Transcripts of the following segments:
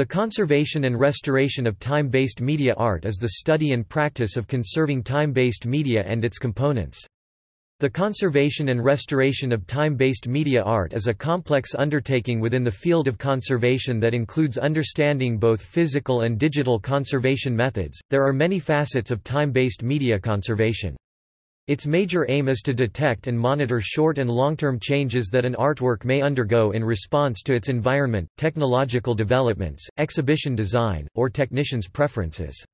The conservation and restoration of time-based media art is the study and practice of conserving time-based media and its components. The conservation and restoration of time-based media art is a complex undertaking within the field of conservation that includes understanding both physical and digital conservation methods. There are many facets of time-based media conservation. Its major aim is to detect and monitor short and long-term changes that an artwork may undergo in response to its environment, technological developments, exhibition design, or technicians' preferences.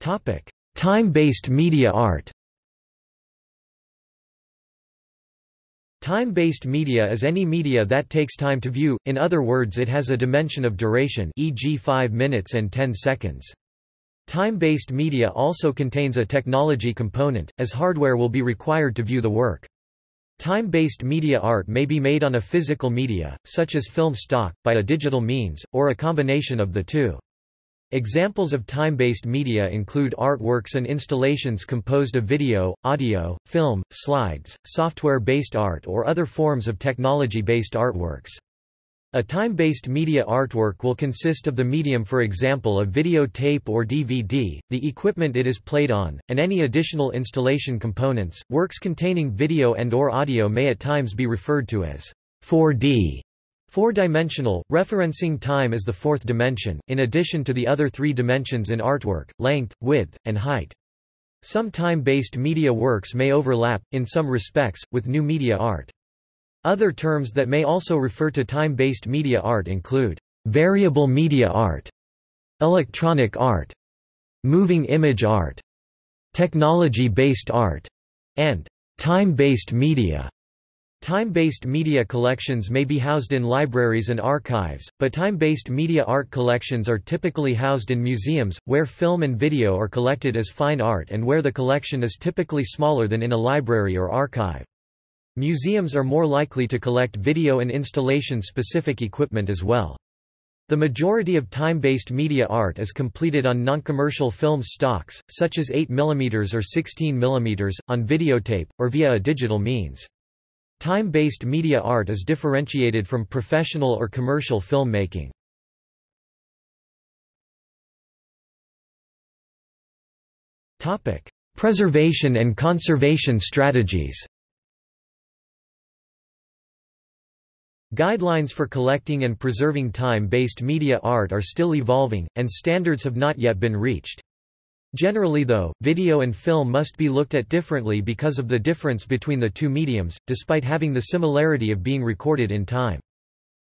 Time-based media art Time-based media is any media that takes time to view, in other words it has a dimension of duration e.g. 5 minutes and 10 seconds. Time-based media also contains a technology component, as hardware will be required to view the work. Time-based media art may be made on a physical media, such as film stock, by a digital means, or a combination of the two. Examples of time-based media include artworks and installations composed of video, audio, film, slides, software-based art or other forms of technology-based artworks. A time-based media artwork will consist of the medium for example a video tape or DVD, the equipment it is played on, and any additional installation components. Works containing video and or audio may at times be referred to as 4D Four-dimensional, referencing time as the fourth dimension, in addition to the other three dimensions in artwork, length, width, and height. Some time-based media works may overlap, in some respects, with new media art. Other terms that may also refer to time-based media art include variable media art, electronic art, moving image art, technology-based art, and time-based media. Time-based media collections may be housed in libraries and archives, but time-based media art collections are typically housed in museums, where film and video are collected as fine art and where the collection is typically smaller than in a library or archive. Museums are more likely to collect video and installation-specific equipment as well. The majority of time-based media art is completed on non-commercial film stocks, such as 8 mm or 16 mm, on videotape, or via a digital means. Time-based media art is differentiated from professional or commercial filmmaking. Preservation and conservation strategies Guidelines for collecting and preserving time-based media art are still evolving, and standards have not yet been reached. Generally though, video and film must be looked at differently because of the difference between the two mediums, despite having the similarity of being recorded in time.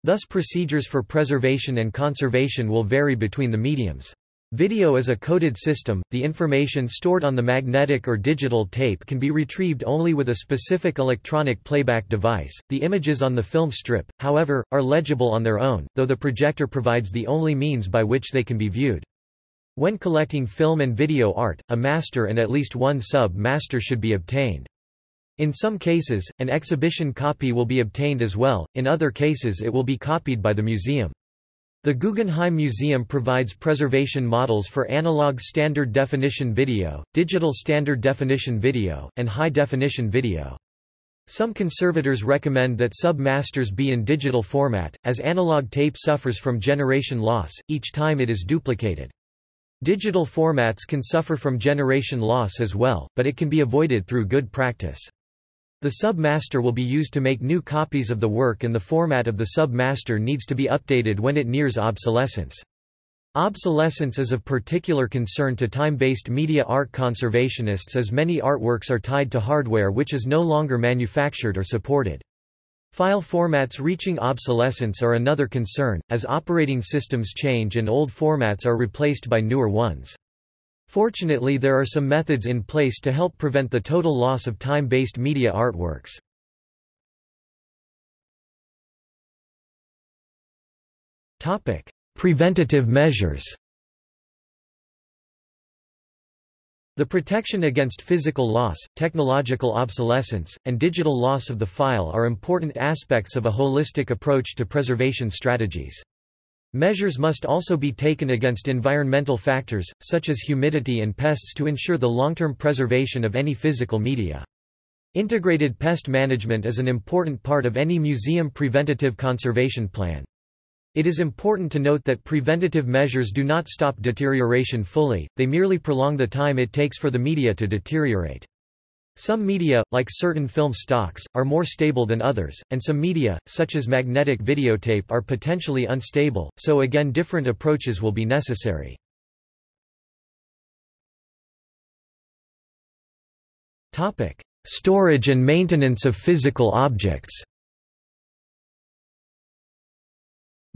Thus procedures for preservation and conservation will vary between the mediums. Video is a coded system, the information stored on the magnetic or digital tape can be retrieved only with a specific electronic playback device. The images on the film strip, however, are legible on their own, though the projector provides the only means by which they can be viewed. When collecting film and video art, a master and at least one sub-master should be obtained. In some cases, an exhibition copy will be obtained as well, in other cases it will be copied by the museum. The Guggenheim Museum provides preservation models for analog standard definition video, digital standard definition video, and high-definition video. Some conservators recommend that sub-masters be in digital format, as analog tape suffers from generation loss, each time it is duplicated. Digital formats can suffer from generation loss as well, but it can be avoided through good practice. The sub-master will be used to make new copies of the work and the format of the sub-master needs to be updated when it nears obsolescence. Obsolescence is of particular concern to time-based media art conservationists as many artworks are tied to hardware which is no longer manufactured or supported. File formats reaching obsolescence are another concern, as operating systems change and old formats are replaced by newer ones. Fortunately there are some methods in place to help prevent the total loss of time-based media artworks. Preventative measures The protection against physical loss, technological obsolescence, and digital loss of the file are important aspects of a holistic approach to preservation strategies. Measures must also be taken against environmental factors, such as humidity and pests to ensure the long-term preservation of any physical media. Integrated pest management is an important part of any museum preventative conservation plan. It is important to note that preventative measures do not stop deterioration fully, they merely prolong the time it takes for the media to deteriorate. Some media, like certain film stocks, are more stable than others, and some media, such as magnetic videotape are potentially unstable, so again different approaches will be necessary. Storage and maintenance of physical objects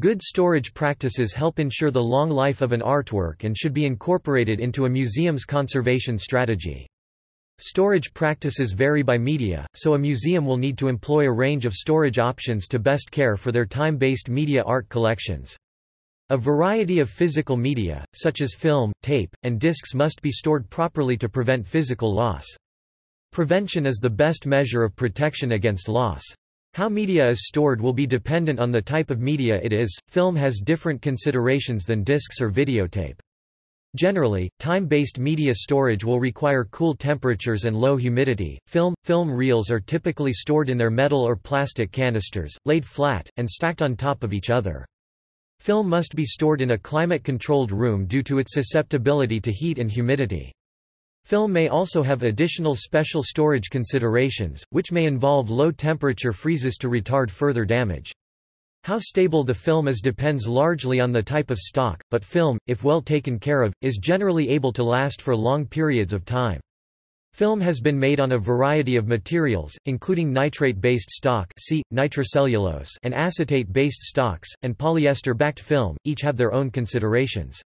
Good storage practices help ensure the long life of an artwork and should be incorporated into a museum's conservation strategy. Storage practices vary by media, so a museum will need to employ a range of storage options to best care for their time-based media art collections. A variety of physical media, such as film, tape, and discs must be stored properly to prevent physical loss. Prevention is the best measure of protection against loss. How media is stored will be dependent on the type of media it is. Film has different considerations than discs or videotape. Generally, time-based media storage will require cool temperatures and low humidity. Film film reels are typically stored in their metal or plastic canisters, laid flat and stacked on top of each other. Film must be stored in a climate-controlled room due to its susceptibility to heat and humidity. Film may also have additional special storage considerations, which may involve low-temperature freezes to retard further damage. How stable the film is depends largely on the type of stock, but film, if well taken care of, is generally able to last for long periods of time. Film has been made on a variety of materials, including nitrate-based stock see, nitrocellulose and acetate-based stocks, and polyester-backed film, each have their own considerations.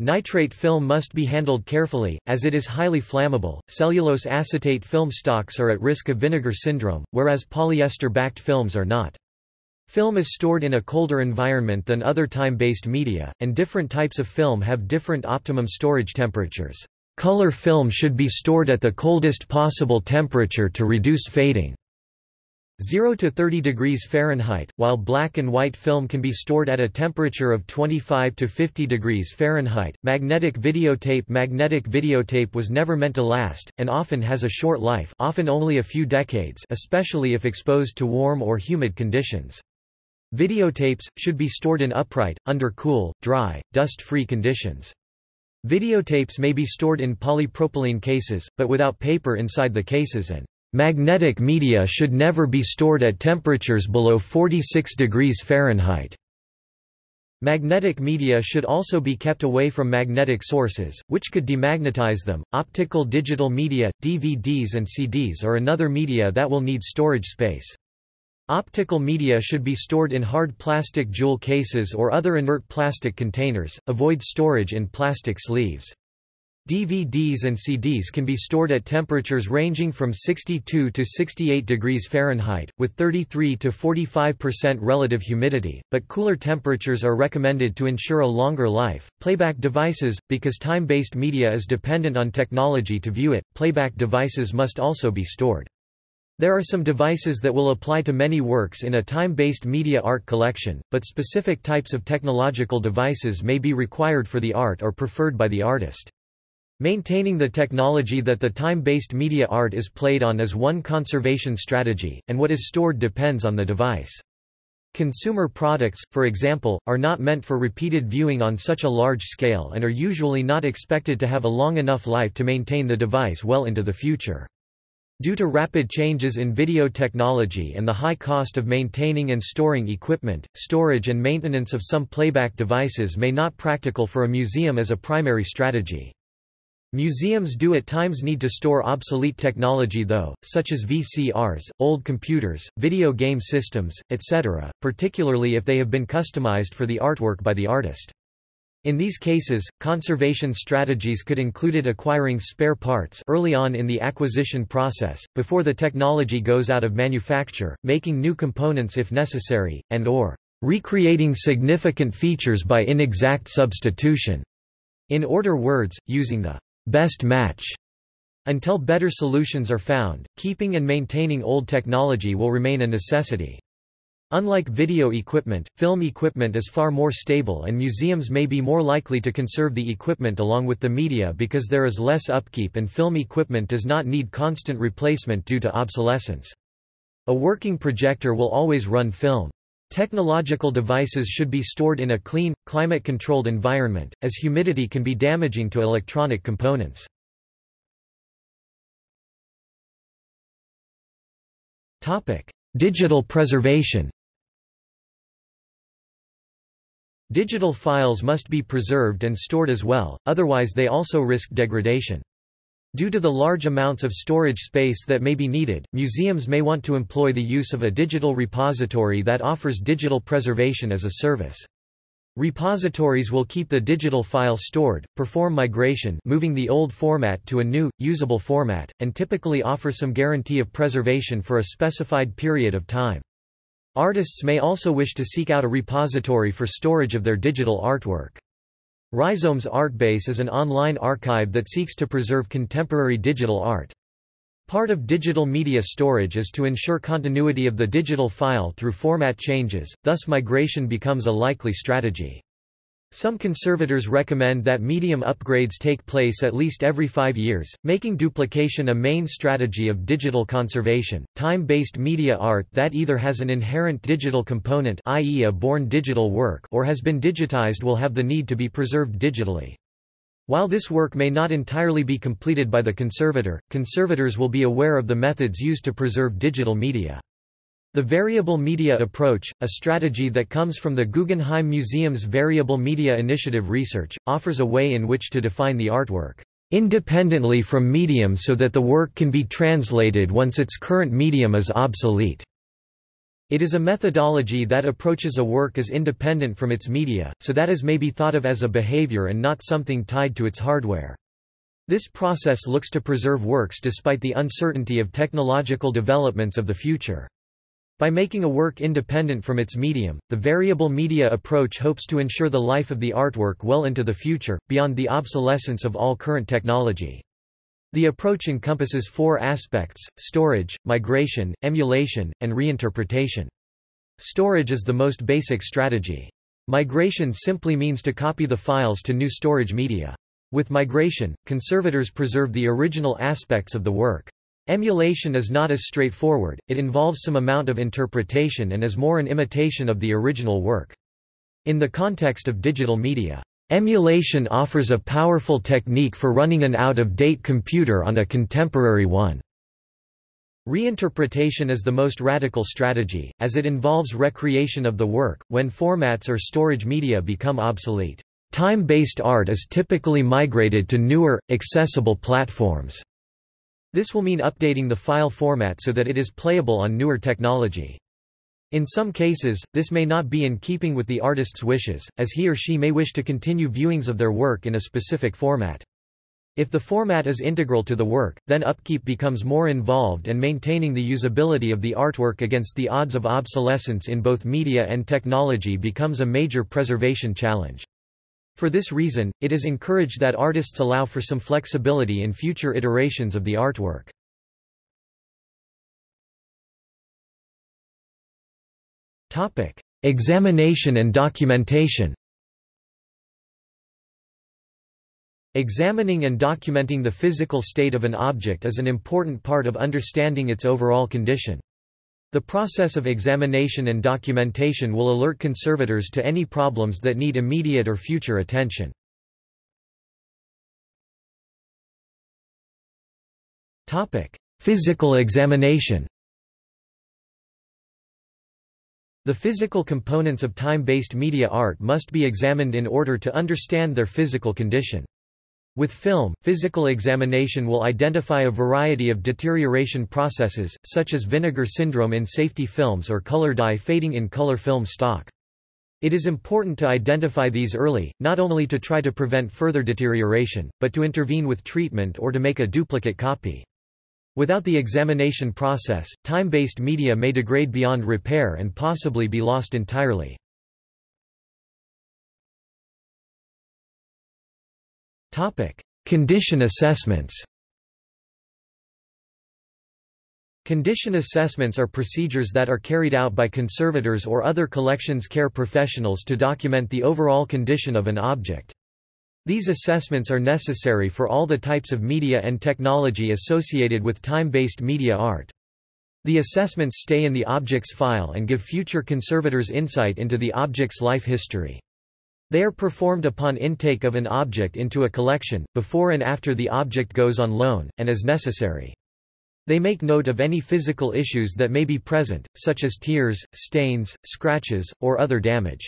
Nitrate film must be handled carefully, as it is highly flammable. Cellulose acetate film stocks are at risk of vinegar syndrome, whereas polyester-backed films are not. Film is stored in a colder environment than other time-based media, and different types of film have different optimum storage temperatures. Color film should be stored at the coldest possible temperature to reduce fading. 0 to 30 degrees Fahrenheit, while black and white film can be stored at a temperature of 25 to 50 degrees Fahrenheit. Magnetic videotape Magnetic videotape was never meant to last, and often has a short life often only a few decades especially if exposed to warm or humid conditions. Videotapes, should be stored in upright, under cool, dry, dust-free conditions. Videotapes may be stored in polypropylene cases, but without paper inside the cases and Magnetic media should never be stored at temperatures below 46 degrees Fahrenheit. Magnetic media should also be kept away from magnetic sources, which could demagnetize them. Optical digital media, DVDs and CDs are another media that will need storage space. Optical media should be stored in hard plastic jewel cases or other inert plastic containers, avoid storage in plastic sleeves. DVDs and CDs can be stored at temperatures ranging from 62 to 68 degrees Fahrenheit, with 33 to 45% relative humidity, but cooler temperatures are recommended to ensure a longer life. Playback devices, because time-based media is dependent on technology to view it, playback devices must also be stored. There are some devices that will apply to many works in a time-based media art collection, but specific types of technological devices may be required for the art or preferred by the artist. Maintaining the technology that the time-based media art is played on is one conservation strategy, and what is stored depends on the device. Consumer products, for example, are not meant for repeated viewing on such a large scale and are usually not expected to have a long enough life to maintain the device well into the future. Due to rapid changes in video technology and the high cost of maintaining and storing equipment, storage and maintenance of some playback devices may not practical for a museum as a primary strategy. Museums do at times need to store obsolete technology though, such as VCRs, old computers, video game systems, etc., particularly if they have been customized for the artwork by the artist. In these cases, conservation strategies could included acquiring spare parts early on in the acquisition process, before the technology goes out of manufacture, making new components if necessary, and or recreating significant features by inexact substitution. In order words, using the best match. Until better solutions are found, keeping and maintaining old technology will remain a necessity. Unlike video equipment, film equipment is far more stable and museums may be more likely to conserve the equipment along with the media because there is less upkeep and film equipment does not need constant replacement due to obsolescence. A working projector will always run film. Technological devices should be stored in a clean, climate-controlled environment, as humidity can be damaging to electronic components. Digital preservation Digital files must be preserved and stored as well, otherwise they also risk degradation. Due to the large amounts of storage space that may be needed, museums may want to employ the use of a digital repository that offers digital preservation as a service. Repositories will keep the digital file stored, perform migration moving the old format to a new, usable format, and typically offer some guarantee of preservation for a specified period of time. Artists may also wish to seek out a repository for storage of their digital artwork. Rhizomes Artbase is an online archive that seeks to preserve contemporary digital art. Part of digital media storage is to ensure continuity of the digital file through format changes, thus migration becomes a likely strategy. Some conservators recommend that medium upgrades take place at least every five years, making duplication a main strategy of digital conservation. Time-based media art that either has an inherent digital component i.e. a born digital work or has been digitized will have the need to be preserved digitally. While this work may not entirely be completed by the conservator, conservators will be aware of the methods used to preserve digital media. The variable media approach, a strategy that comes from the Guggenheim Museum's Variable Media Initiative research, offers a way in which to define the artwork independently from medium so that the work can be translated once its current medium is obsolete. It is a methodology that approaches a work as independent from its media, so that as may be thought of as a behavior and not something tied to its hardware. This process looks to preserve works despite the uncertainty of technological developments of the future. By making a work independent from its medium, the variable media approach hopes to ensure the life of the artwork well into the future, beyond the obsolescence of all current technology. The approach encompasses four aspects, storage, migration, emulation, and reinterpretation. Storage is the most basic strategy. Migration simply means to copy the files to new storage media. With migration, conservators preserve the original aspects of the work. Emulation is not as straightforward, it involves some amount of interpretation and is more an imitation of the original work. In the context of digital media, emulation offers a powerful technique for running an out-of-date computer on a contemporary one. Reinterpretation is the most radical strategy, as it involves recreation of the work, when formats or storage media become obsolete. Time-based art is typically migrated to newer, accessible platforms. This will mean updating the file format so that it is playable on newer technology. In some cases, this may not be in keeping with the artist's wishes, as he or she may wish to continue viewings of their work in a specific format. If the format is integral to the work, then upkeep becomes more involved and maintaining the usability of the artwork against the odds of obsolescence in both media and technology becomes a major preservation challenge. For this reason, it is encouraged that artists allow for some flexibility in future iterations of the artwork. Examination and documentation Examining and documenting the physical state of an object is an important part of understanding its overall condition. The process of examination and documentation will alert conservators to any problems that need immediate or future attention. Physical examination The physical components of time-based media art must be examined in order to understand their physical condition. With film, physical examination will identify a variety of deterioration processes, such as vinegar syndrome in safety films or color dye fading in color film stock. It is important to identify these early, not only to try to prevent further deterioration, but to intervene with treatment or to make a duplicate copy. Without the examination process, time-based media may degrade beyond repair and possibly be lost entirely. Condition assessments. Condition assessments are procedures that are carried out by conservators or other collections care professionals to document the overall condition of an object. These assessments are necessary for all the types of media and technology associated with time-based media art. The assessments stay in the object's file and give future conservators insight into the object's life history. They are performed upon intake of an object into a collection, before and after the object goes on loan, and as necessary. They make note of any physical issues that may be present, such as tears, stains, scratches, or other damage.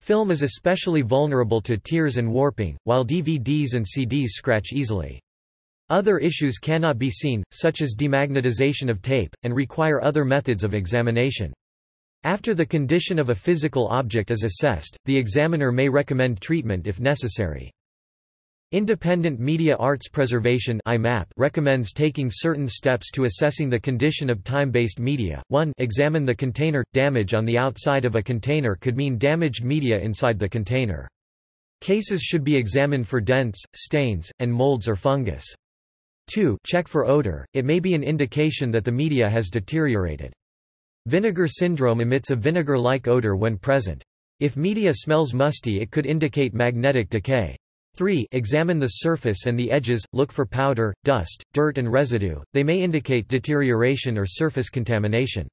Film is especially vulnerable to tears and warping, while DVDs and CDs scratch easily. Other issues cannot be seen, such as demagnetization of tape, and require other methods of examination. After the condition of a physical object is assessed, the examiner may recommend treatment if necessary. Independent Media Arts Preservation recommends taking certain steps to assessing the condition of time-based media. 1 Examine the container. Damage on the outside of a container could mean damaged media inside the container. Cases should be examined for dents, stains, and molds or fungus. 2 Check for odor, it may be an indication that the media has deteriorated. Vinegar syndrome emits a vinegar-like odor when present. If media smells musty it could indicate magnetic decay. 3. Examine the surface and the edges, look for powder, dust, dirt and residue, they may indicate deterioration or surface contamination.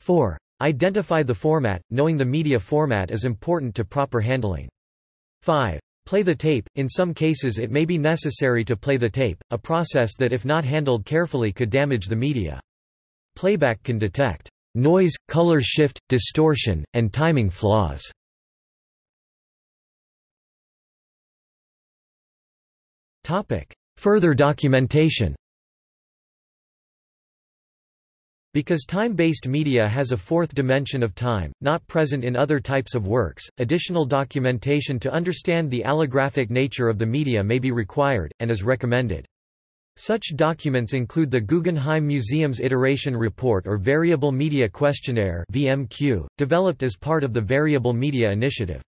4. Identify the format, knowing the media format is important to proper handling. 5. Play the tape, in some cases it may be necessary to play the tape, a process that if not handled carefully could damage the media. Playback can detect noise, color shift, distortion, and timing flaws. Further documentation Because time-based media has a fourth dimension of time, not present in other types of works, additional documentation to understand the allographic nature of the media may be required, and is recommended. Such documents include the Guggenheim Museum's Iteration Report or Variable Media Questionnaire VMQ, developed as part of the Variable Media Initiative.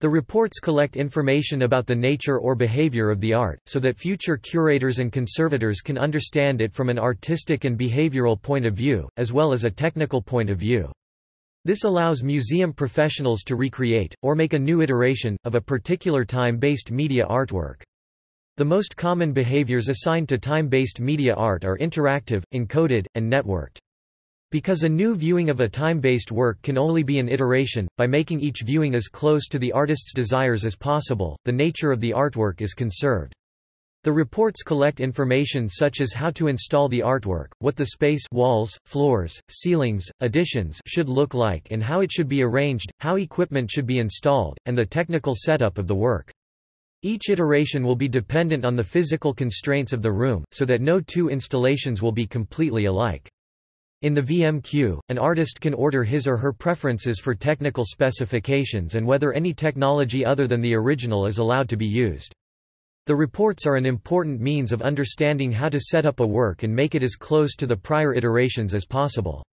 The reports collect information about the nature or behavior of the art, so that future curators and conservators can understand it from an artistic and behavioral point of view, as well as a technical point of view. This allows museum professionals to recreate, or make a new iteration, of a particular time-based media artwork. The most common behaviors assigned to time-based media art are interactive, encoded, and networked. Because a new viewing of a time-based work can only be an iteration, by making each viewing as close to the artist's desires as possible, the nature of the artwork is conserved. The reports collect information such as how to install the artwork, what the space walls, floors, ceilings, additions should look like and how it should be arranged, how equipment should be installed, and the technical setup of the work. Each iteration will be dependent on the physical constraints of the room, so that no two installations will be completely alike. In the VMQ, an artist can order his or her preferences for technical specifications and whether any technology other than the original is allowed to be used. The reports are an important means of understanding how to set up a work and make it as close to the prior iterations as possible.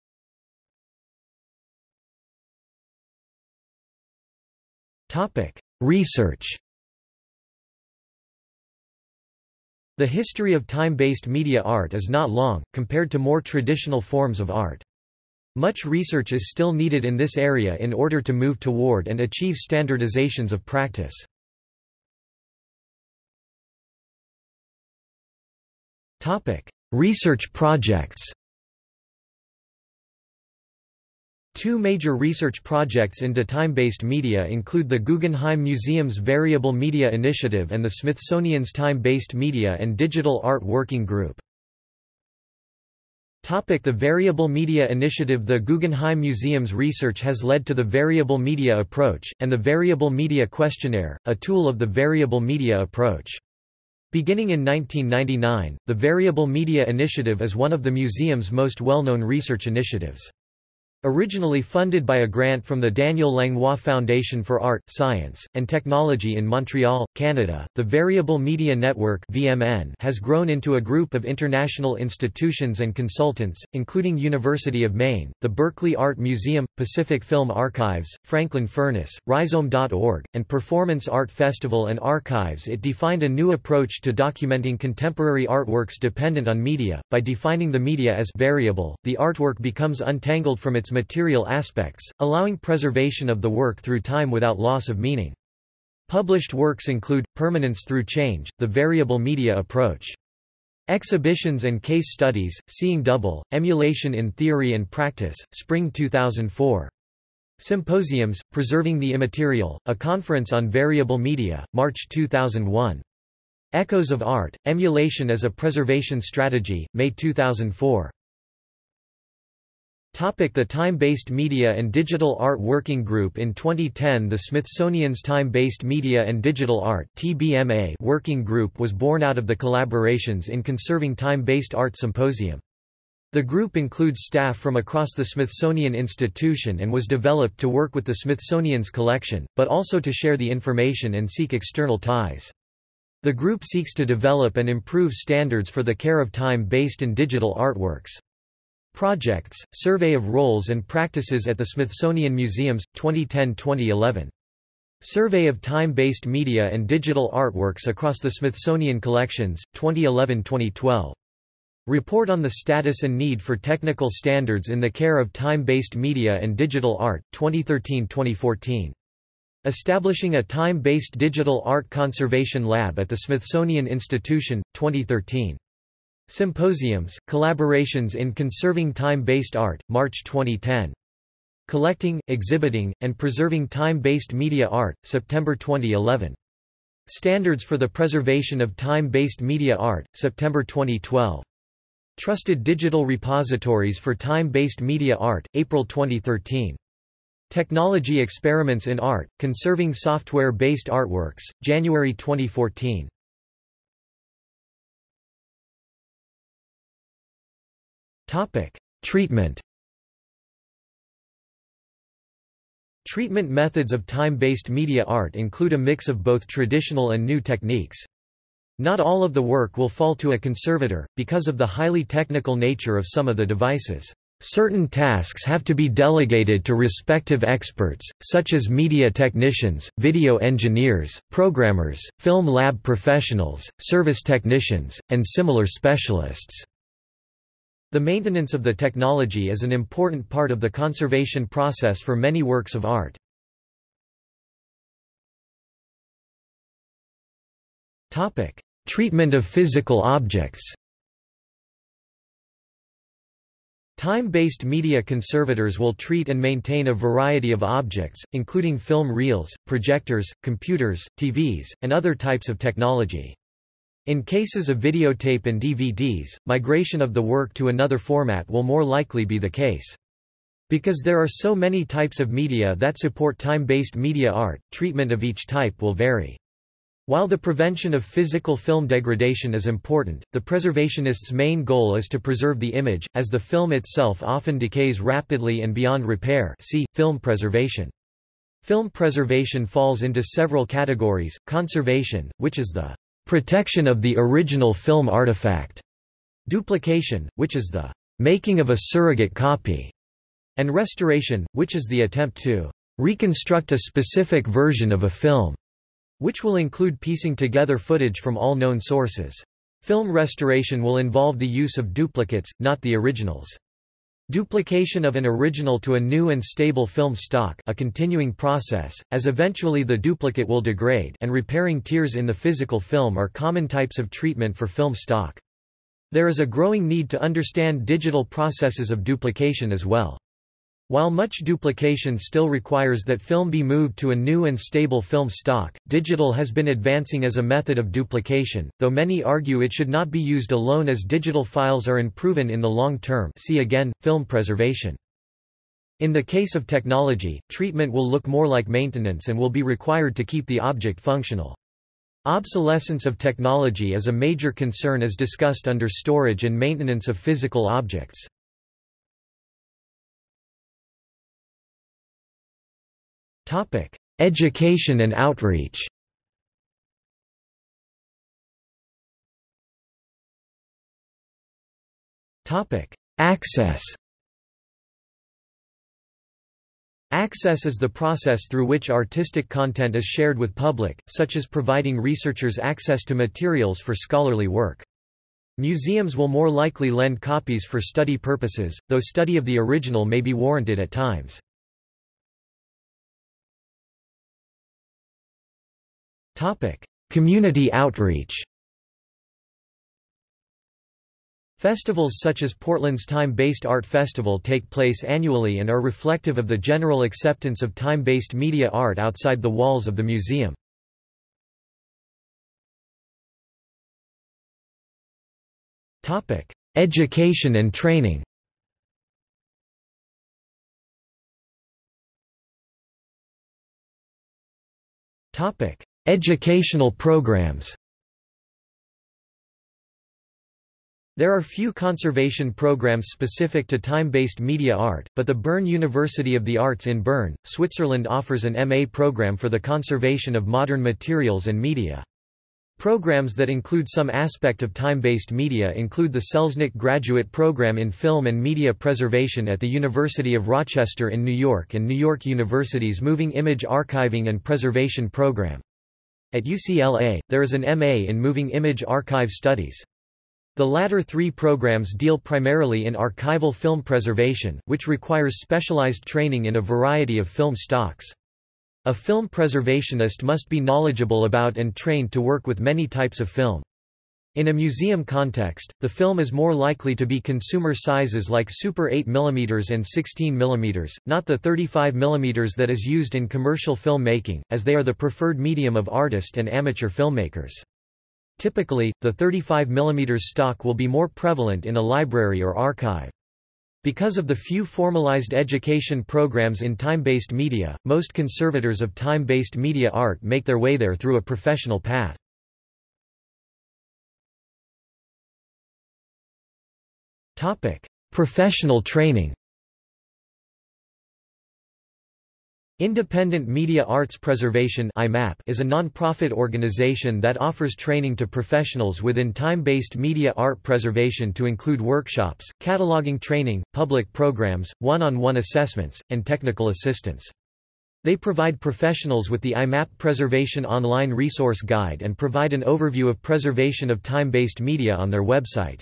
Research The history of time-based media art is not long, compared to more traditional forms of art. Much research is still needed in this area in order to move toward and achieve standardizations of practice. Research projects Two major research projects into time-based media include the Guggenheim Museum's Variable Media Initiative and the Smithsonian's Time-Based Media and Digital Art Working Group. The Variable Media Initiative The Guggenheim Museum's research has led to the Variable Media Approach, and the Variable Media Questionnaire, a tool of the Variable Media Approach. Beginning in 1999, the Variable Media Initiative is one of the museum's most well-known research initiatives. Originally funded by a grant from the Daniel Langlois Foundation for Art, Science, and Technology in Montreal, Canada, the Variable Media Network (VMN) has grown into a group of international institutions and consultants, including University of Maine, the Berkeley Art Museum, Pacific Film Archives, Franklin Furnace, Rhizome.org, and Performance Art Festival and Archives. It defined a new approach to documenting contemporary artworks dependent on media. By defining the media as variable, the artwork becomes untangled from its its material aspects, allowing preservation of the work through time without loss of meaning. Published works include, Permanence Through Change, the variable media approach. Exhibitions and case studies, Seeing Double, Emulation in Theory and Practice, Spring 2004. Symposiums, Preserving the Immaterial, a conference on variable media, March 2001. Echoes of Art, Emulation as a Preservation Strategy, May 2004. The Time-Based Media and Digital Art Working Group In 2010 the Smithsonian's Time-Based Media and Digital Art Working Group was born out of the collaborations in Conserving Time-Based Art Symposium. The group includes staff from across the Smithsonian Institution and was developed to work with the Smithsonian's collection, but also to share the information and seek external ties. The group seeks to develop and improve standards for the care of time-based and digital artworks. Projects, Survey of Roles and Practices at the Smithsonian Museums, 2010-2011. Survey of Time-Based Media and Digital Artworks across the Smithsonian Collections, 2011-2012. Report on the Status and Need for Technical Standards in the Care of Time-Based Media and Digital Art, 2013-2014. Establishing a Time-Based Digital Art Conservation Lab at the Smithsonian Institution, 2013. Symposiums, Collaborations in Conserving Time-Based Art, March 2010. Collecting, Exhibiting, and Preserving Time-Based Media Art, September 2011. Standards for the Preservation of Time-Based Media Art, September 2012. Trusted Digital Repositories for Time-Based Media Art, April 2013. Technology Experiments in Art, Conserving Software-Based Artworks, January 2014. Topic: Treatment. Treatment methods of time-based media art include a mix of both traditional and new techniques. Not all of the work will fall to a conservator, because of the highly technical nature of some of the devices. Certain tasks have to be delegated to respective experts, such as media technicians, video engineers, programmers, film lab professionals, service technicians, and similar specialists. The maintenance of the technology is an important part of the conservation process for many works of art. Treatment of physical objects Time-based media conservators will treat and maintain a variety of objects, including film reels, projectors, computers, TVs, and other types of technology. In cases of videotape and DVDs, migration of the work to another format will more likely be the case. Because there are so many types of media that support time-based media art, treatment of each type will vary. While the prevention of physical film degradation is important, the preservationist's main goal is to preserve the image, as the film itself often decays rapidly and beyond repair see, film preservation. Film preservation falls into several categories, conservation, which is the Protection of the original film artifact. Duplication, which is the making of a surrogate copy. And restoration, which is the attempt to reconstruct a specific version of a film, which will include piecing together footage from all known sources. Film restoration will involve the use of duplicates, not the originals. Duplication of an original to a new and stable film stock a continuing process, as eventually the duplicate will degrade and repairing tears in the physical film are common types of treatment for film stock. There is a growing need to understand digital processes of duplication as well. While much duplication still requires that film be moved to a new and stable film stock, digital has been advancing as a method of duplication, though many argue it should not be used alone as digital files are unproven in the long term see again, film preservation. In the case of technology, treatment will look more like maintenance and will be required to keep the object functional. Obsolescence of technology is a major concern as discussed under storage and maintenance of physical objects. Topic: Education and outreach. Topic: Access. Access is the process through which artistic content is shared with public, such as providing researchers access to materials for scholarly work. Museums will more likely lend copies for study purposes, though study of the original may be warranted at times. Community outreach Festivals such as Portland's Time-Based Art Festival take place annually and are reflective of the general acceptance of time-based media art outside the walls of the museum. Education and training Educational programs There are few conservation programs specific to time-based media art, but the Bern University of the Arts in Bern, Switzerland offers an MA program for the conservation of modern materials and media. Programs that include some aspect of time-based media include the Selznick Graduate Program in Film and Media Preservation at the University of Rochester in New York and New York University's Moving Image Archiving and Preservation Program. At UCLA, there is an MA in Moving Image Archive Studies. The latter three programs deal primarily in archival film preservation, which requires specialized training in a variety of film stocks. A film preservationist must be knowledgeable about and trained to work with many types of film. In a museum context, the film is more likely to be consumer sizes like Super 8 mm and 16 mm, not the 35 mm that is used in commercial filmmaking, as they are the preferred medium of artist and amateur filmmakers. Typically, the 35 mm stock will be more prevalent in a library or archive. Because of the few formalized education programs in time-based media, most conservators of time-based media art make their way there through a professional path. Professional training Independent Media Arts Preservation is a non-profit organization that offers training to professionals within time-based media art preservation to include workshops, cataloging training, public programs, one-on-one -on -one assessments, and technical assistance. They provide professionals with the IMAP Preservation Online Resource Guide and provide an overview of preservation of time-based media on their website.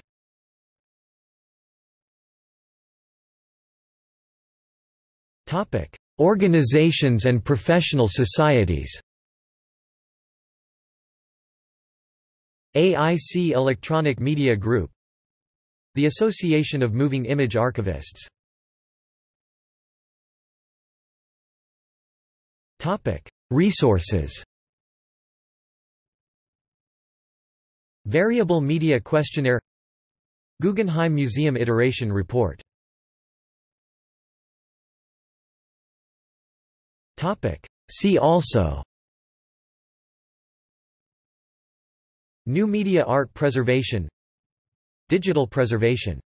Organizations and professional societies AIC Electronic Media Group The Association of Moving Image Archivists Resources Variable Media Questionnaire Guggenheim Museum Iteration Report See also. New media art preservation. Digital preservation